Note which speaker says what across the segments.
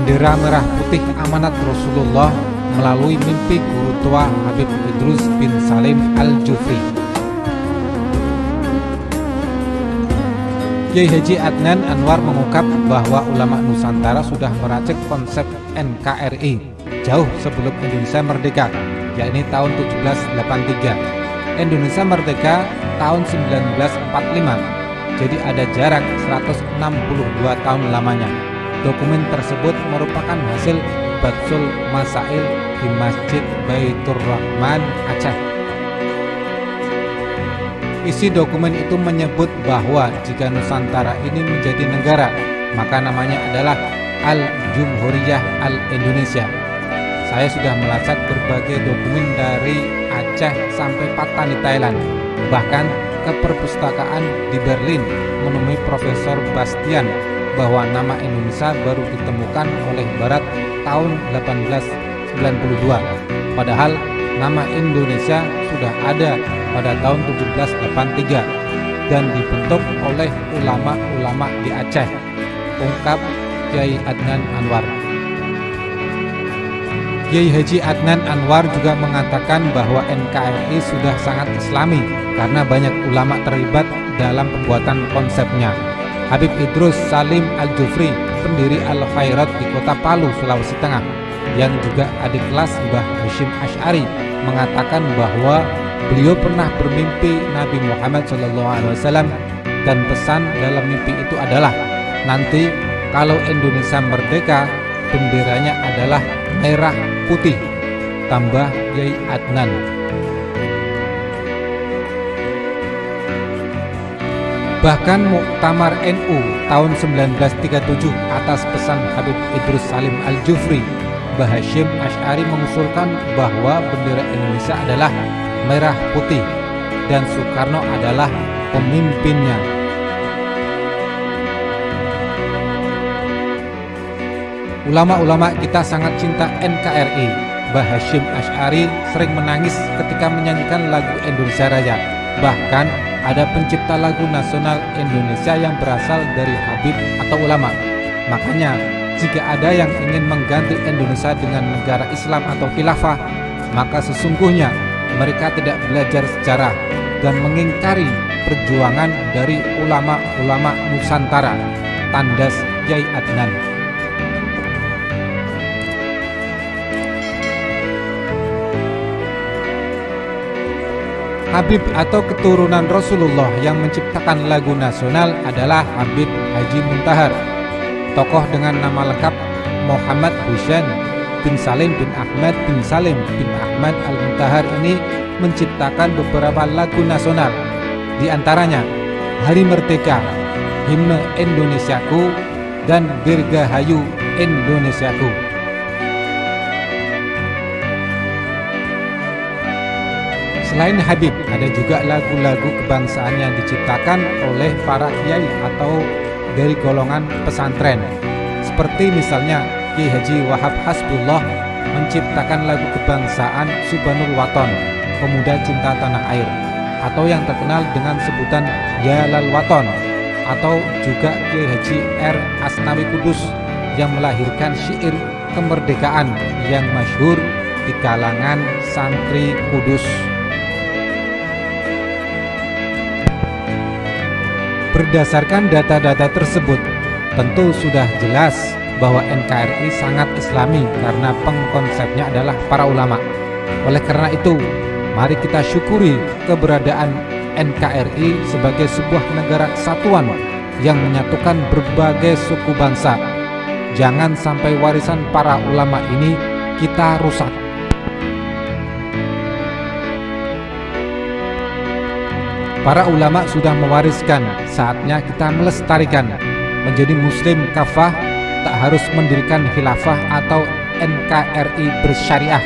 Speaker 1: bendera merah putih amanat Rasulullah melalui mimpi guru tua Habib Idrus bin Salim Al-Jufri. Kiai Haji Adnan Anwar mengungkap bahwa ulama Nusantara sudah meracik konsep NKRI jauh sebelum Indonesia merdeka, yakni tahun 1783. Indonesia merdeka tahun 1945, jadi ada jarak 162 tahun lamanya. Dokumen tersebut merupakan hasil Batsul Masail di Masjid Baitur Rahman, Aceh. Isi dokumen itu menyebut bahwa jika Nusantara ini menjadi negara, maka namanya adalah Al-Jumhuriyah Al-Indonesia. Saya sudah melacak berbagai dokumen dari Aceh sampai Patani, Thailand. Bahkan ke perpustakaan di Berlin menemui Profesor Bastian bahwa nama Indonesia baru ditemukan oleh Barat tahun 1892. Padahal nama Indonesia sudah ada pada tahun 1783 dan dibentuk oleh ulama-ulama di Aceh, ungkap Kiai Adnan Anwar. Kiai Haji Adnan Anwar juga mengatakan bahwa NKRI sudah sangat islami karena banyak ulama terlibat dalam pembuatan konsepnya. Habib Idrus Salim Al-Jufri, pendiri Al-Khairat di kota Palu, Sulawesi Tengah, yang juga adik kelas Mbah Hashim Ash'ari, mengatakan bahwa Beliau pernah bermimpi Nabi Muhammad SAW dan pesan dalam mimpi itu adalah nanti kalau Indonesia merdeka benderanya adalah merah putih tambah Yai Adnan Bahkan Muktamar NU tahun 1937 atas pesan Habib Idrus Salim Al-Jufri Bahashim Ash'ari mengusulkan bahwa bendera Indonesia adalah merah putih dan Soekarno adalah pemimpinnya. Ulama-ulama kita sangat cinta NKRI. Bah Hashim Ash'ari sering menangis ketika menyanyikan lagu Indonesia Raya. Bahkan ada pencipta lagu nasional Indonesia yang berasal dari Habib atau ulama. Makanya, jika ada yang ingin mengganti Indonesia dengan negara Islam atau khilafah, maka sesungguhnya mereka tidak belajar sejarah dan mengingkari perjuangan dari ulama-ulama Nusantara, tandas Yai Adnan. Habib atau keturunan Rasulullah yang menciptakan lagu nasional adalah Habib Haji Muntahar. Tokoh dengan nama lengkap Muhammad Husain bin Salim bin Ahmad bin Salim bin Ahmad Al-Muntahar ini menciptakan beberapa lagu nasional di antaranya Hari Merdeka, Himne Indonesiaku, dan Dirgahayu Indonesiaku. Selain Habib, ada juga lagu-lagu kebangsaan yang diciptakan oleh para kiai atau dari golongan pesantren. Seperti misalnya Ki Haji Wahab Hasbullah menciptakan lagu kebangsaan Subhanul Waton, Pemuda Cinta Tanah Air, atau yang terkenal dengan sebutan Yalal Waton, atau juga Ki Haji R. Asnawi Kudus yang melahirkan syair kemerdekaan yang masyhur di kalangan santri Kudus. Berdasarkan data-data tersebut, tentu sudah jelas bahwa NKRI sangat islami karena pengkonsepnya adalah para ulama. Oleh karena itu, mari kita syukuri keberadaan NKRI sebagai sebuah negara kesatuan yang menyatukan berbagai suku bangsa. Jangan sampai warisan para ulama ini kita rusak. Para ulama sudah mewariskan, saatnya kita melestarikan menjadi muslim kafah tak harus mendirikan khilafah atau NKRI bersyariah.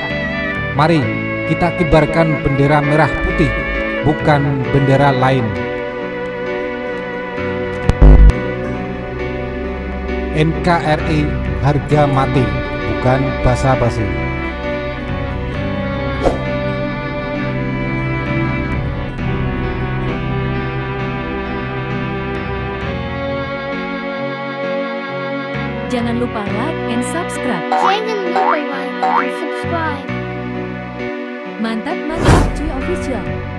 Speaker 1: Mari kita kibarkan bendera merah putih, bukan bendera lain. NKRI harga mati, bukan basa-basi.
Speaker 2: Jangan lupa like and subscribe.
Speaker 3: Jangan lupa like dan subscribe.
Speaker 2: Mantap mantap cuy official.